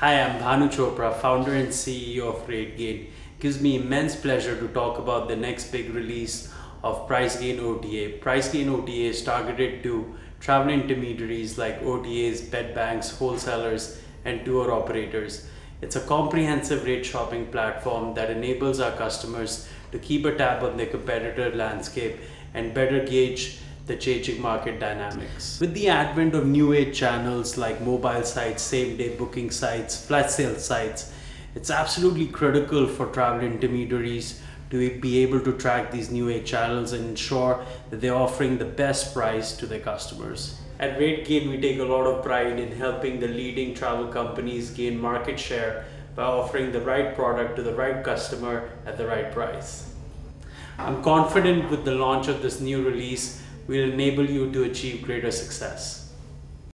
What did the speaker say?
Hi, I'm Bhanu Chopra, founder and CEO of RateGain. Gives me immense pleasure to talk about the next big release of PriceGain OTA. PriceGain OTA is targeted to travel intermediaries like OTAs, bed banks, wholesalers, and tour operators. It's a comprehensive rate shopping platform that enables our customers to keep a tab on their competitor landscape and better gauge the changing market dynamics. With the advent of new age channels like mobile sites, same day booking sites, flash sale sites, it's absolutely critical for travel intermediaries to be able to track these new age channels and ensure that they're offering the best price to their customers. At RateGain, we take a lot of pride in helping the leading travel companies gain market share by offering the right product to the right customer at the right price. I'm confident with the launch of this new release, will enable you to achieve greater success.